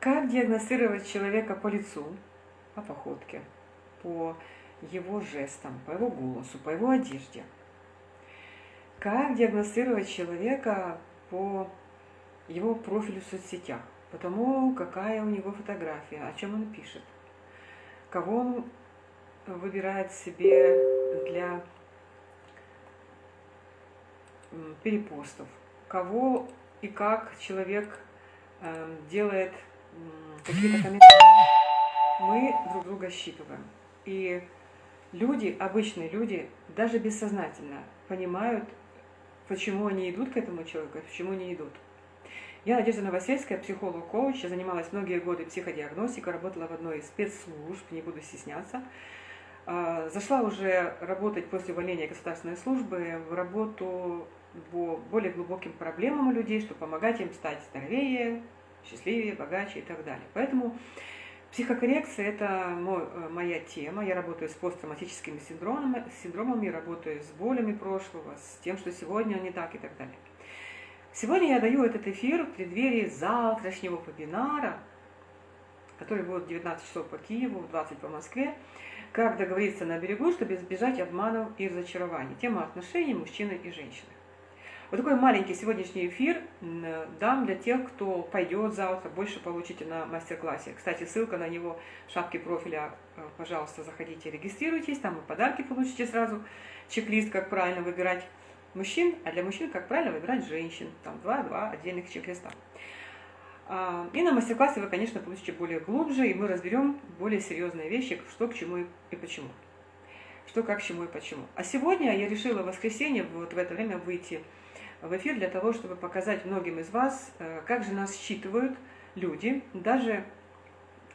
Как диагностировать человека по лицу, по походке, по его жестам, по его голосу, по его одежде? Как диагностировать человека по его профилю в соцсетях, по тому, какая у него фотография, о чем он пишет, кого он выбирает себе для перепостов, кого и как человек эм, делает какие-то комментарии. Мы друг друга считываем. И люди, обычные люди, даже бессознательно понимают, почему они идут к этому человеку, почему не идут. Я Надежда Новосельская, психолог-коуч, я занималась многие годы психодиагностикой, работала в одной из спецслужб, не буду стесняться. А, зашла уже работать после увольнения государственной службы в работу по более глубоким проблемам у людей, чтобы помогать им стать здоровее, счастливее, богаче и так далее. Поэтому психокоррекция – это мой, э, моя тема. Я работаю с посттравматическими синдромами, синдромами, работаю с болями прошлого, с тем, что сегодня не так и так далее. Сегодня я даю этот эфир в преддверии завтрашнего вебинара, который будет в 19 часов по Киеву, в 20 по Москве. Как договориться на берегу, чтобы избежать обманов и разочарований. Тема отношений мужчины и женщины. Вот такой маленький сегодняшний эфир дам для тех, кто пойдет завтра, больше получите на мастер-классе. Кстати, ссылка на него в шапке профиля, э, пожалуйста, заходите, регистрируйтесь, там вы подарки получите сразу, чек-лист, как правильно выбирать мужчин, а для мужчин, как правильно выбирать женщин, там два-два отдельных чек-листа. А, и на мастер-классе вы, конечно, получите более глубже, и мы разберем более серьезные вещи, что к чему и почему. Что, как, к чему и почему. А сегодня я решила в воскресенье вот в это время выйти в эфир для того, чтобы показать многим из вас, э, как же нас считывают люди, даже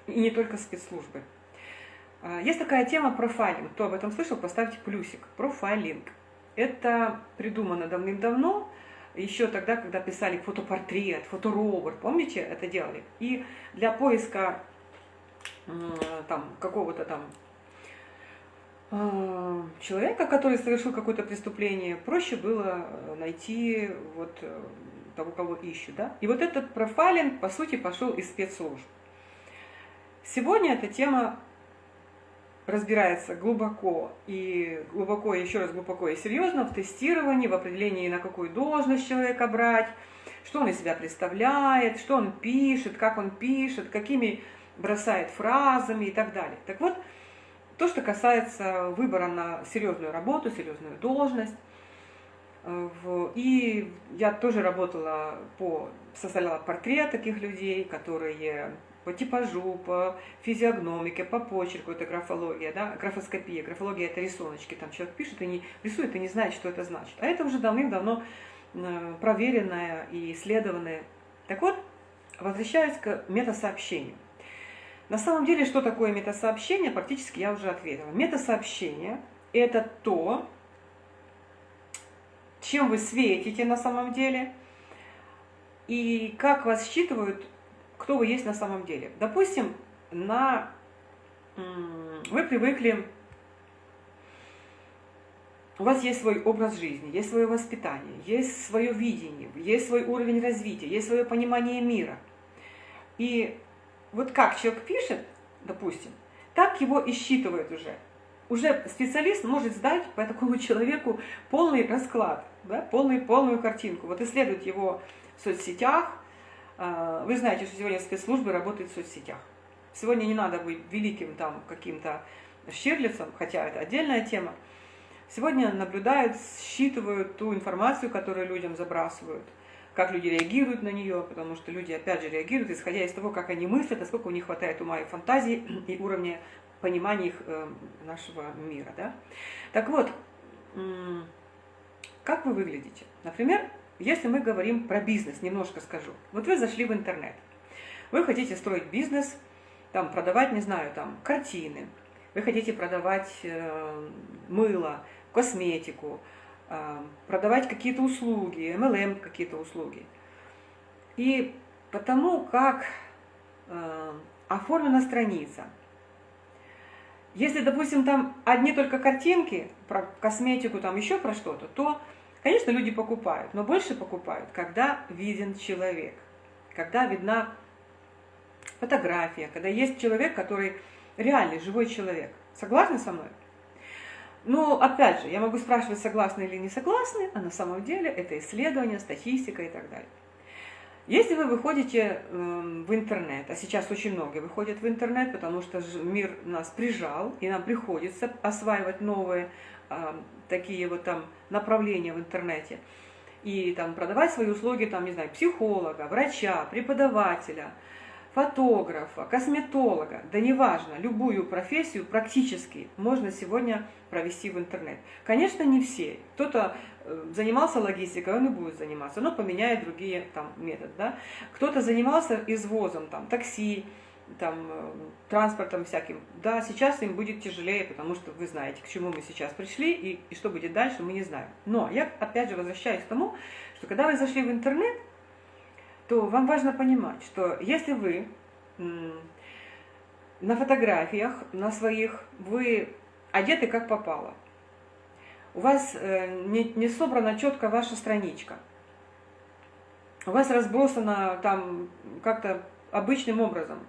и не только спецслужбы. А, есть такая тема профайлинг. Кто об этом слышал, поставьте плюсик. Профайлинг. Это придумано давным-давно, еще тогда, когда писали фотопортрет, фоторобот, помните, это делали? И для поиска там какого-то там человека, который совершил какое-то преступление, проще было э, найти вот э, того, кого ищут. Да? И вот этот профайлинг, по сути, пошел из спецслужб. Сегодня эта тема разбирается глубоко и глубоко, еще раз глубоко и серьезно в тестировании, в определении, на какую должность человека брать, что он из себя представляет, что он пишет, как он пишет, какими бросает фразами и так далее. Так вот, то, что касается выбора на серьезную работу, серьезную должность. Э, и я тоже работала по, составляла портрет таких людей, которые по типажу, по физиогномике, по почерку, это графология, да, графоскопия. Графология – это рисуночки, там человек пишет и не рисует и не знает, что это значит. А это уже давным-давно э, проверенное и исследованное. Так вот, возвращаясь к метасообщению. На самом деле, что такое метасообщение, практически я уже ответила. Метасообщение – это то, чем вы светите на самом деле, и как вас считывают, кто вы есть на самом деле. Допустим, на... вы привыкли, у вас есть свой образ жизни, есть свое воспитание, есть свое видение, есть свой уровень развития, есть свое понимание мира. И вот как человек пишет, допустим, так его и считывает уже. Уже специалист может сдать по такому человеку полный расклад, да, полный, полную картинку. Вот исследует его в соцсетях. А, вы знаете, что сегодня спецслужбы работают в соцсетях. Сегодня не надо быть великим там каким-то Щирлицем, хотя это отдельная тема. Сегодня наблюдают, считывают ту информацию, которую людям забрасывают – как люди реагируют на нее, потому что люди, опять же, реагируют, исходя из того, как они мыслят, насколько у них хватает ума и фантазии, и уровня понимания их э, нашего мира. Да? Так вот, как вы выглядите? Например, если мы говорим про бизнес, немножко скажу. Вот вы зашли в интернет, вы хотите строить бизнес, там, продавать, не знаю, там, картины, вы хотите продавать э, мыло, косметику, продавать какие-то услуги, MLM какие-то услуги. И потому как э, оформлена страница. Если, допустим, там одни только картинки про косметику, там еще про что-то, то, конечно, люди покупают, но больше покупают, когда виден человек, когда видна фотография, когда есть человек, который реальный, живой человек. Согласны со мной? Ну, опять же, я могу спрашивать, согласны или не согласны, а на самом деле это исследование, статистика и так далее. Если вы выходите эм, в интернет, а сейчас очень много выходят в интернет, потому что мир нас прижал, и нам приходится осваивать новые такие вот там направления в интернете, и там продавать свои услуги, там, не знаю, психолога, врача, преподавателя, фотографа, косметолога, да неважно, любую профессию практически можно сегодня провести в интернет. Конечно, не все. Кто-то э, занимался логистикой, он и будет заниматься, но поменяет другие там методы. Да? Кто-то занимался извозом, там, такси, там, э, транспортом всяким. Да, сейчас им будет тяжелее, потому что вы знаете, к чему мы сейчас пришли и, и что будет дальше, мы не знаем. Но я опять же возвращаюсь к тому, что когда вы зашли в интернет, то вам важно понимать, что если вы на фотографиях, на своих, вы одеты как попало, у вас э, не, не собрана четко ваша страничка, у вас разбросано там как-то обычным образом.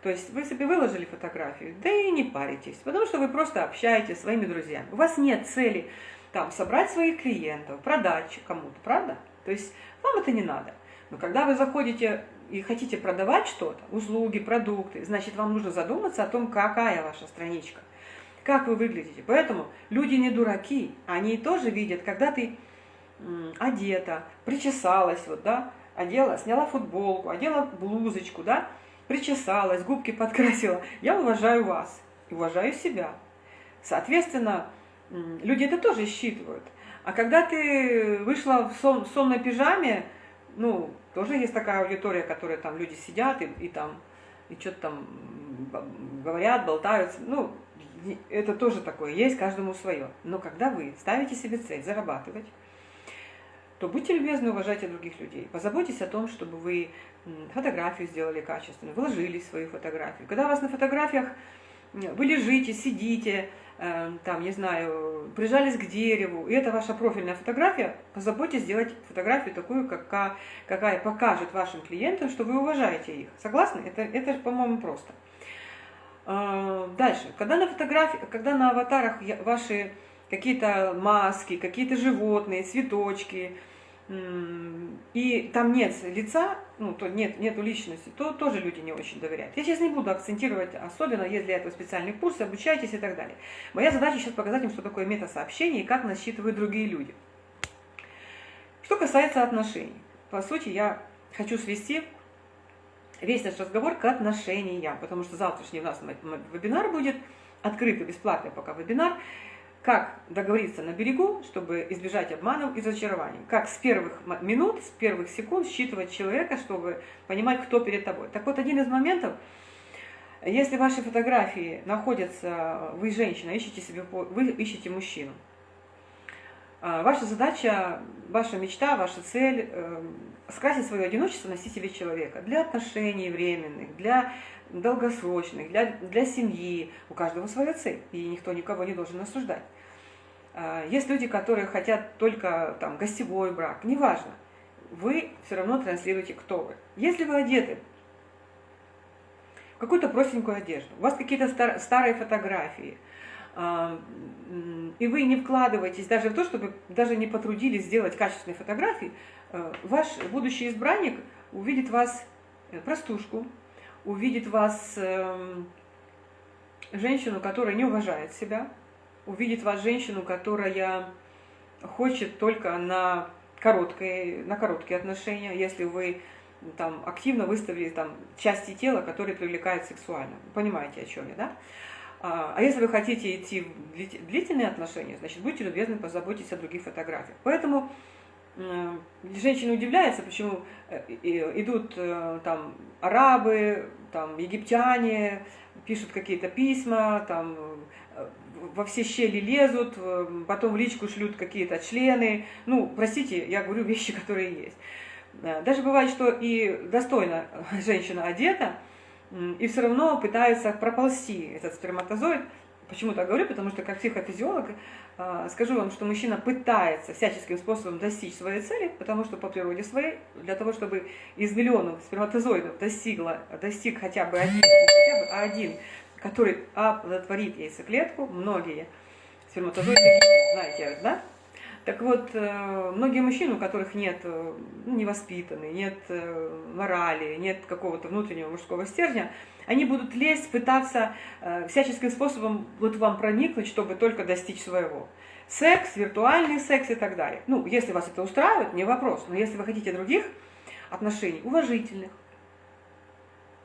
То есть вы себе выложили фотографию, да и не паритесь, потому что вы просто общаетесь своими друзьями. У вас нет цели там собрать своих клиентов, продать кому-то, правда? То есть вам это не надо. Но когда вы заходите и хотите продавать что-то, услуги, продукты, значит, вам нужно задуматься о том, какая ваша страничка, как вы выглядите. Поэтому люди не дураки, они тоже видят, когда ты одета, причесалась, вот, да, одела, сняла футболку, одела блузочку, да, причесалась, губки подкрасила. Я уважаю вас и уважаю себя. Соответственно, люди это тоже считывают. А когда ты вышла в сон, сонной пижаме, ну, тоже есть такая аудитория, которая там люди сидят и, и там, и что-то там говорят, болтаются. Ну, это тоже такое, есть каждому свое. Но когда вы ставите себе цель зарабатывать, то будьте любезны, уважайте других людей. Позаботьтесь о том, чтобы вы фотографию сделали качественно, вложили в свою фотографию. Когда у вас на фотографиях вы лежите, сидите, там, не знаю, прижались к дереву, и это ваша профильная фотография, позаботьтесь сделать фотографию такую, какая, какая покажет вашим клиентам, что вы уважаете их. Согласны? Это, это по-моему, просто. Эм, дальше. Когда на фотографии, когда на аватарах ваши какие-то маски, какие-то животные, цветочки, и там нет лица, ну, то нет, нету личности, то тоже люди не очень доверяют. Я сейчас не буду акцентировать, особенно если для этого специальный курс, обучайтесь и так далее. Моя задача сейчас показать им, что такое мета-сообщение и как нас считывают другие люди. Что касается отношений. По сути, я хочу свести весь наш разговор к отношениям, потому что завтрашний у нас вебинар будет, открытый, бесплатный пока вебинар, как договориться на берегу, чтобы избежать обманов и разочарований. Как с первых минут, с первых секунд считывать человека, чтобы понимать, кто перед тобой. Так вот, один из моментов, если ваши фотографии находятся, вы женщина, ищете себе, вы ищете мужчину. А, ваша задача, ваша мечта, ваша цель э, скрасить свое одиночество носителей человека для отношений временных, для долгосрочных, для, для семьи. У каждого своя цель, и никто никого не должен осуждать. А, есть люди, которые хотят только там, гостевой брак, неважно. Вы все равно транслируете, кто вы. Если вы одеты в какую-то простенькую одежду, у вас какие-то стар старые фотографии, и вы не вкладываетесь даже в то, чтобы даже не потрудились сделать качественные фотографии, а, ваш будущий избранник увидит вас э, простушку, увидит вас эм, женщину, которая не уважает себя, увидит вас женщину, которая хочет только на короткие, на короткие отношения, если вы там активно выставили там части тела, которые привлекают сексуально. Понимаете, о чем я, да? А, а если вы хотите идти в длительные отношения, значит, будьте любезны, позаботьтесь о других фотографиях. Поэтому женщины удивляются, почему э, идут э, там арабы, там египтяне, пишут какие-то письма, там э, во все щели лезут, потом в личку шлют какие-то члены. Ну, простите, я говорю вещи, которые есть. Даже бывает, что и достойно женщина одета, и все равно пытается проползти этот сперматозоид Почему так говорю? Потому что как психофизиолог а, скажу вам, что мужчина пытается всяческим способом достичь своей цели, потому что по природе своей, для того, чтобы из миллионов сперматозоидов достигла, достиг хотя бы один, хотя бы один, который оплодотворит яйцеклетку, многие сперматозоиды, знаете, да? Так вот, э, многие мужчины, у которых нет э, ну, невоспитанные, нет э, морали, нет какого-то внутреннего мужского стержня, они будут лезть, пытаться всяческим способом вот вам проникнуть, чтобы только достичь своего. Секс, виртуальный секс и так далее. Ну, если вас это устраивает, не вопрос. Но если вы хотите других отношений, уважительных,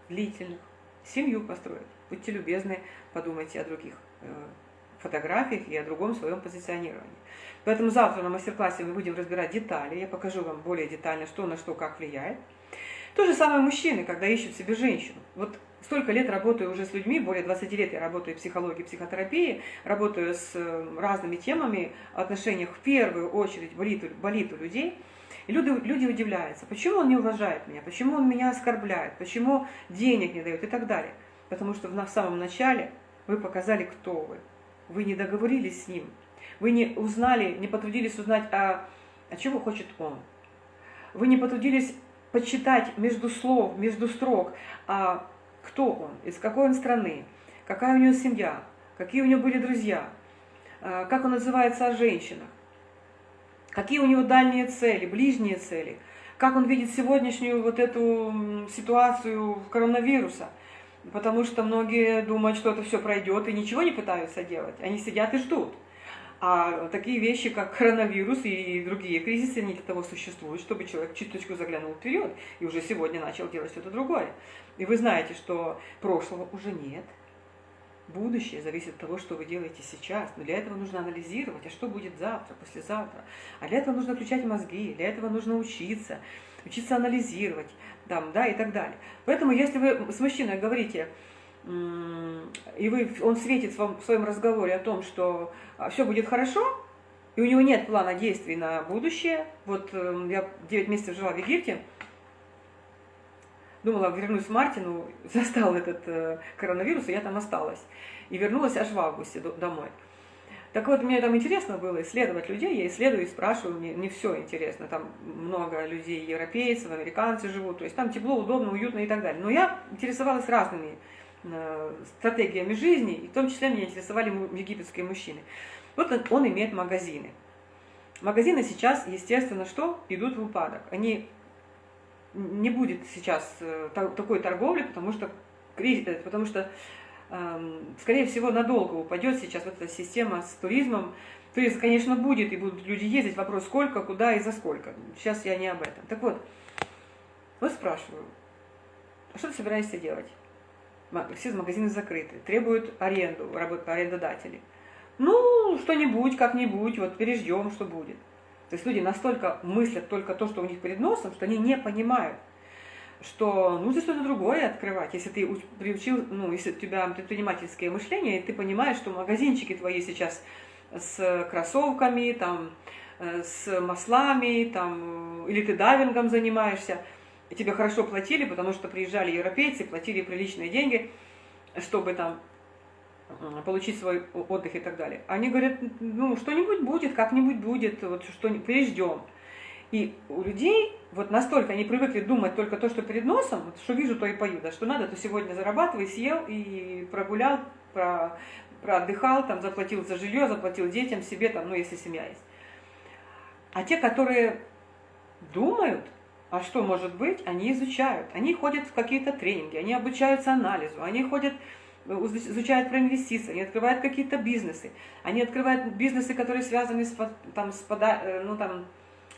длительных, семью построить, будьте любезны, подумайте о других фотографиях и о другом своем позиционировании. Поэтому завтра на мастер-классе мы будем разбирать детали, я покажу вам более детально, что на что, как влияет. То же самое мужчины, когда ищут себе женщину. Вот столько лет работаю уже с людьми, более 20 лет я работаю в психологии, психотерапии, работаю с э, разными темами, отношениях в первую очередь болит, болит у людей. И люди, люди удивляются, почему он не уважает меня, почему он меня оскорбляет, почему денег не дает и так далее. Потому что в самом начале вы показали, кто вы. Вы не договорились с ним, вы не узнали, не потрудились узнать, а, а чего хочет он. Вы не потрудились почитать между слов, между строк, а кто он, из какой он страны, какая у него семья, какие у него были друзья, а, как он называется о женщинах, какие у него дальние цели, ближние цели, как он видит сегодняшнюю вот эту ситуацию коронавируса. Потому что многие думают, что это все пройдет и ничего не пытаются делать. Они сидят и ждут. А такие вещи, как коронавирус и другие кризисы, они для того существуют, чтобы человек чуточку заглянул вперед и уже сегодня начал делать что-то другое. И вы знаете, что прошлого уже нет. Будущее зависит от того, что вы делаете сейчас. Но для этого нужно анализировать, а что будет завтра, послезавтра. А для этого нужно включать мозги, для этого нужно учиться, учиться анализировать, там, да, и так далее. Поэтому, если вы с мужчиной говорите, и вы, он светит в своем разговоре о том, что а, все будет хорошо, и у него нет плана действий на будущее. Вот эм, я 9 месяцев жила в Египте, думала, вернусь в Мартину, застал этот э, коронавирус, и я там осталась. И вернулась аж в августе домой. Так вот, мне там интересно было исследовать людей, я исследую и спрашиваю, мне не все интересно, там много людей, европейцев, американцы живут, то есть там тепло, удобно, уютно и так далее. Но я интересовалась разными Э, стратегиями жизни, и в том числе меня интересовали египетские мужчины. Вот он, он имеет магазины. Магазины сейчас, естественно, что? Идут в упадок. Они не будет сейчас э, такой торговли, потому что, э, потому что скорее всего, надолго упадет сейчас вот эта система с туризмом. Туризм, конечно, будет, и будут люди ездить. Вопрос, сколько, куда и за сколько. Сейчас я не об этом. Так вот, вот спрашиваю, а что ты собираешься делать? все магазины закрыты, требуют аренду, арендодатели. Ну, что-нибудь, как-нибудь, вот переждем, что будет. То есть люди настолько мыслят только то, что у них перед носом, что они не понимают, что нужно что-то другое открывать. Если ты приучил, ну, если у тебя предпринимательское мышление, и ты понимаешь, что магазинчики твои сейчас с кроссовками, там, э, с маслами, там, или ты дайвингом занимаешься – и тебе хорошо платили, потому что приезжали европейцы, платили приличные деньги, чтобы там получить свой отдых и так далее. Они говорят, ну, что-нибудь будет, как-нибудь будет, вот что переждем. И у людей вот настолько они привыкли думать только то, что перед носом, вот, что вижу, то и пою, да, что надо, то сегодня зарабатывай, съел и прогулял, про, проотдыхал, там, заплатил за жилье, заплатил детям, себе, там, ну, если семья есть. А те, которые думают, а что может быть? Они изучают. Они ходят в какие-то тренинги, они обучаются анализу, они ходят, э, изучают про инвестиции, они открывают какие-то бизнесы. Они открывают бизнесы, которые связаны с, там, с, пода, э, ну, там,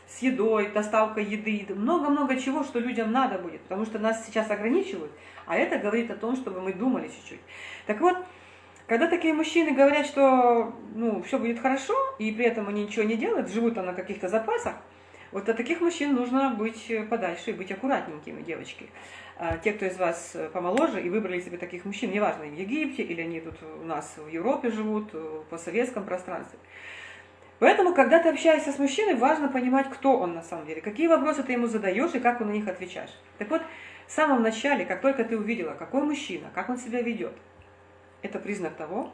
с едой, доставкой еды. Много-много чего, что людям надо будет. Потому что нас сейчас ограничивают. А это говорит о том, чтобы мы думали чуть-чуть. Так вот, когда такие мужчины говорят, что ну, все будет хорошо, и при этом они ничего не делают, живут на каких-то запасах, вот от таких мужчин нужно быть подальше и быть аккуратненькими, девочки. А те, кто из вас помоложе и выбрали себе таких мужчин, неважно, в Египте или они тут у нас в Европе живут, по советском пространстве. Поэтому, когда ты общаешься с мужчиной, важно понимать, кто он на самом деле, какие вопросы ты ему задаешь и как он на них отвечаешь. Так вот, в самом начале, как только ты увидела, какой мужчина, как он себя ведет, это признак того,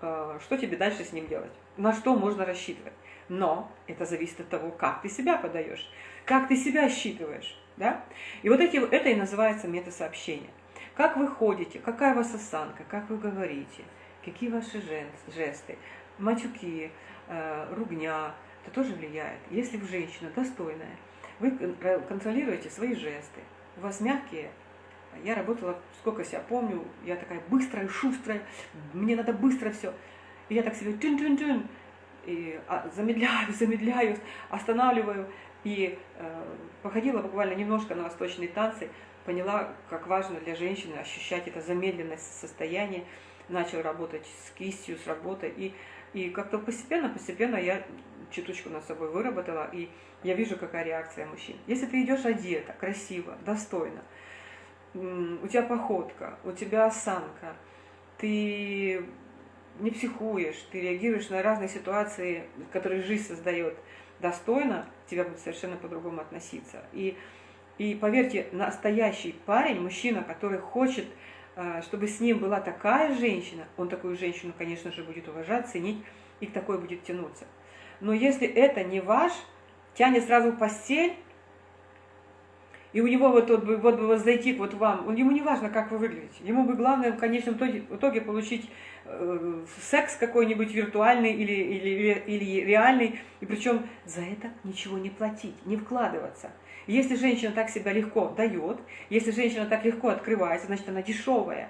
э, что тебе дальше с ним делать, на что можно рассчитывать. Но это зависит от того, как ты себя подаешь, как ты себя считываешь. Да? И вот эти, это и называется метасообщение. Как вы ходите, какая у вас осанка, как вы говорите, какие ваши жесты, матюки, э, ругня, это тоже влияет. Если вы женщина достойная, вы контролируете свои жесты, у вас мягкие. Я работала, сколько себя помню, я такая быстрая, шустрая, мне надо быстро все. И я так себе тюн-тюн-тюн, и а, замедляю, замедляю, останавливаю. И э, походила буквально немножко на восточные танцы, поняла, как важно для женщины ощущать это замедленность состояние, начал работать с кистью, с работой, и, и как-то постепенно, постепенно я чуточку над собой выработала, и я вижу, какая реакция мужчин. Если ты идешь одета, красиво, достойно, у тебя походка, у тебя осанка, ты не психуешь, ты реагируешь на разные ситуации, которые жизнь создает достойно, тебя будут совершенно по-другому относиться. И, и поверьте, настоящий парень, мужчина, который хочет, чтобы с ним была такая женщина, он такую женщину, конечно же, будет уважать, ценить и к такой будет тянуться. Но если это не ваш, тянет сразу в постель, и у него вот, вот, вот бы вот зайти вот вам, ему не важно, как вы выглядите, ему бы главное в конечном итоге, в итоге получить э, секс какой-нибудь виртуальный или, или, или реальный, и причем за это ничего не платить, не вкладываться. Если женщина так себя легко дает, если женщина так легко открывается, значит она дешевая.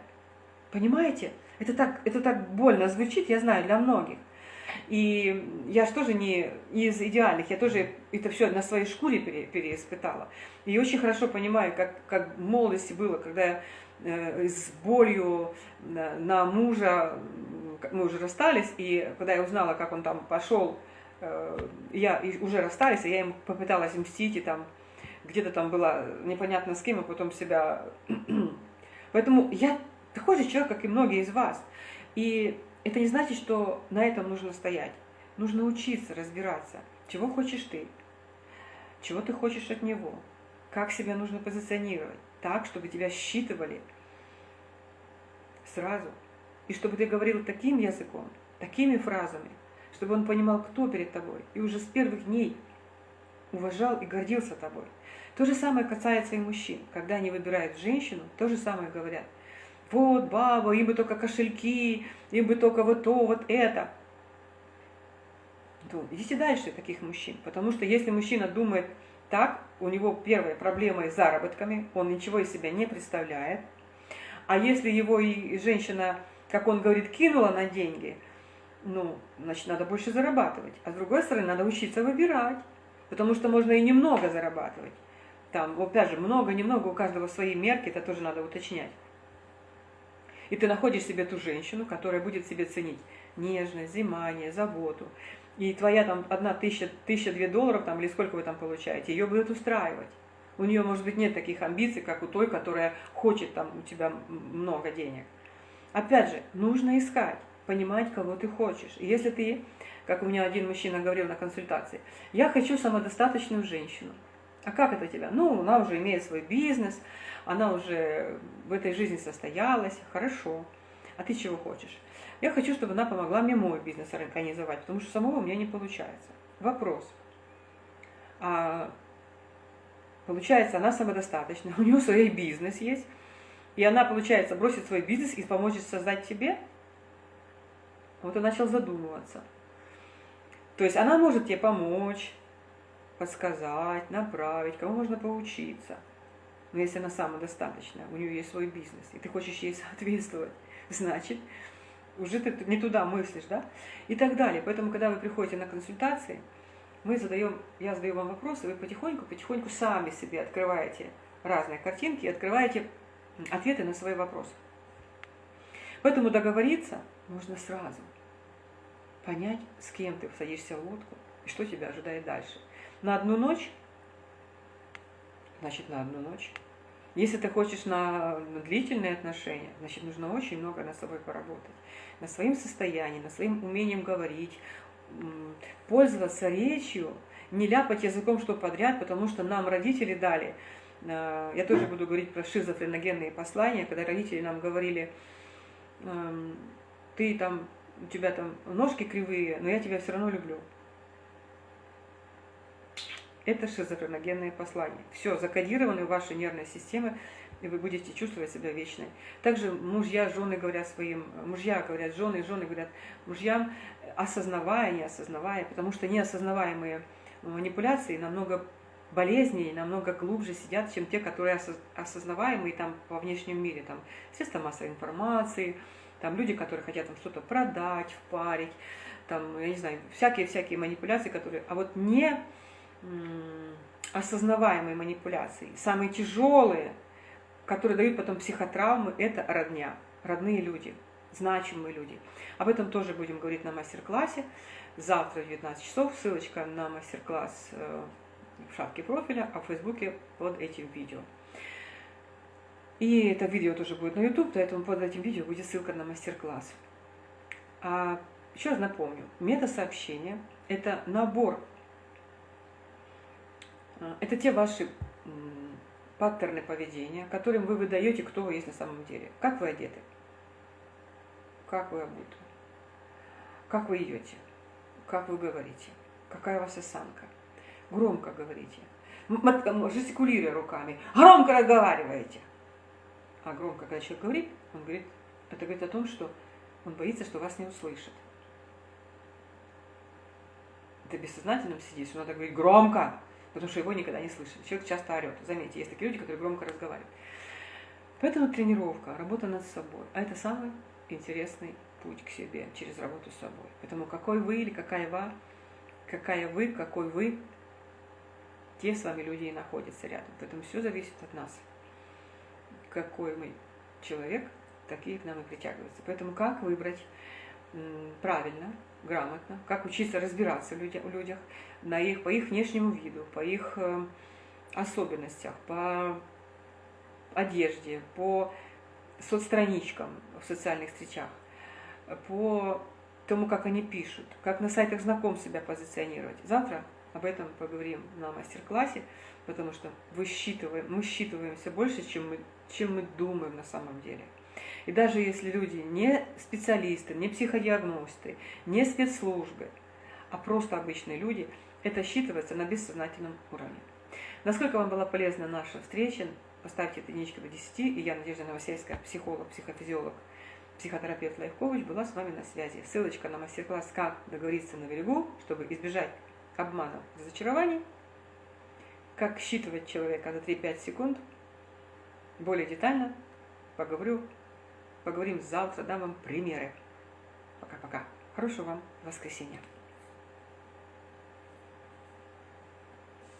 Понимаете? Это так, это так больно звучит, я знаю, для многих. И я же тоже не из идеальных, я тоже это все на своей шкуре пере, переиспытала. И очень хорошо понимаю, как, как в молодости было, когда я э, с болью на, на мужа, мы уже расстались, и когда я узнала, как он там пошел, э, я уже расстались, и я ему попыталась мстить, и там где-то там была непонятно с кем, а потом себя... Поэтому я такой же человек, как и многие из вас. И это не значит, что на этом нужно стоять. Нужно учиться, разбираться, чего хочешь ты, чего ты хочешь от него, как себя нужно позиционировать, так, чтобы тебя считывали сразу, и чтобы ты говорил таким языком, такими фразами, чтобы он понимал, кто перед тобой, и уже с первых дней уважал и гордился тобой. То же самое касается и мужчин. Когда они выбирают женщину, то же самое говорят – вот баба, им бы только кошельки, им бы только вот то, вот это. То идите дальше таких мужчин, потому что если мужчина думает так, у него первая проблема с заработками, он ничего из себя не представляет. А если его и женщина, как он говорит, кинула на деньги, ну, значит, надо больше зарабатывать. А с другой стороны, надо учиться выбирать, потому что можно и немного зарабатывать. Там, опять же, много-немного, у каждого свои мерки, это тоже надо уточнять. И ты находишь себе ту женщину, которая будет себе ценить нежность, внимание, заботу. И твоя там одна тысяча, тысяча две долларов, там, или сколько вы там получаете, ее будет устраивать. У нее, может быть, нет таких амбиций, как у той, которая хочет там у тебя много денег. Опять же, нужно искать, понимать, кого ты хочешь. И если ты, как у меня один мужчина говорил на консультации, я хочу самодостаточную женщину. А как это тебя? Ну, она уже имеет свой бизнес, она уже в этой жизни состоялась, хорошо. А ты чего хочешь? Я хочу, чтобы она помогла мне мой бизнес организовать, потому что самого у меня не получается. Вопрос. А, получается, она самодостаточна, у нее свой бизнес есть, и она, получается, бросит свой бизнес и поможет создать тебе? Вот он начал задумываться. То есть она может тебе помочь, подсказать, направить, кому можно поучиться – но если она самодостаточная, у нее есть свой бизнес, и ты хочешь ей соответствовать, значит, уже ты не туда мыслишь, да? И так далее. Поэтому, когда вы приходите на консультации, мы задаем, я задаю вам вопросы, вы потихоньку, потихоньку сами себе открываете разные картинки и открываете ответы на свои вопросы. Поэтому договориться нужно сразу. Понять, с кем ты садишься в лодку и что тебя ожидает дальше. На одну ночь значит на одну ночь. Если ты хочешь на, на длительные отношения, значит нужно очень много над собой поработать. На своим состоянием, на своим умением говорить, пользоваться речью, не ляпать языком что подряд, потому что нам родители дали. Э, я тоже буду говорить про шизофреногенные послания, когда родители нам говорили, эм, ты там у тебя там ножки кривые, но я тебя все равно люблю. Это шизофреногенное послание. Все закодировано в вашей нервной системе, и вы будете чувствовать себя вечной. Также мужья, жены говорят своим, мужья говорят жены, жены говорят мужьям, осознавая, не осознавая, потому что неосознаваемые манипуляции намного болезней намного глубже сидят, чем те, которые осознаваемые там во внешнем мире, там средства массовой информации, там люди, которые хотят там что-то продать, впарить, там, я не знаю, всякие-всякие манипуляции, которые, а вот не осознаваемые манипуляции, самые тяжелые, которые дают потом психотравмы, это родня, родные люди, значимые люди. Об этом тоже будем говорить на мастер-классе. Завтра в 19 часов ссылочка на мастер-класс э, в шапке профиля, а в Фейсбуке под этим видео. И это видео тоже будет на YouTube, поэтому под этим видео будет ссылка на мастер-класс. А еще раз напомню, мета-сообщение – это набор, это те ваши паттерны поведения, которым вы выдаете, кто вы есть на самом деле. Как вы одеты, как вы обуты, как вы идете, как вы говорите, какая у вас осанка – Громко говорите. Жестикулируя руками. Громко разговариваете. А громко, когда человек говорит, он говорит, это говорит о том, что он боится, что вас не услышат. Это бессознательном сидит, что надо говорить громко, потому что его никогда не слышат. Человек часто орет. Заметьте, есть такие люди, которые громко разговаривают. Поэтому тренировка, работа над собой. А это самый интересный путь к себе через работу с собой. Поэтому какой вы или какая вы, какая вы, какой вы, те с вами люди и находятся рядом. Поэтому все зависит от нас. Какой мы человек, такие к нам и притягиваются. Поэтому как выбрать правильно, грамотно, как учиться разбираться в людях, на их, по их внешнему виду, по их э, особенностях, по одежде, по соцстраничкам в социальных встречах, по тому, как они пишут, как на сайтах знакомств себя позиционировать. Завтра об этом поговорим на мастер-классе, потому что мы считываем, мы считываемся больше, чем мы, чем мы думаем на самом деле. И даже если люди не специалисты, не психодиагносты, не спецслужбы, а просто обычные люди, это считывается на бессознательном уровне. Насколько вам была полезна наша встреча, поставьте единичку до 10, и я, Надежда Новосельская, психолог, психофизиолог, психотерапевт Лайфкович, была с вами на связи. Ссылочка на мастер-класс «Как договориться на берегу», чтобы избежать обманов, разочарований, как считывать человека за 3-5 секунд. Более детально поговорю, поговорим завтра, дам вам примеры. Пока-пока. Хорошего вам воскресенья.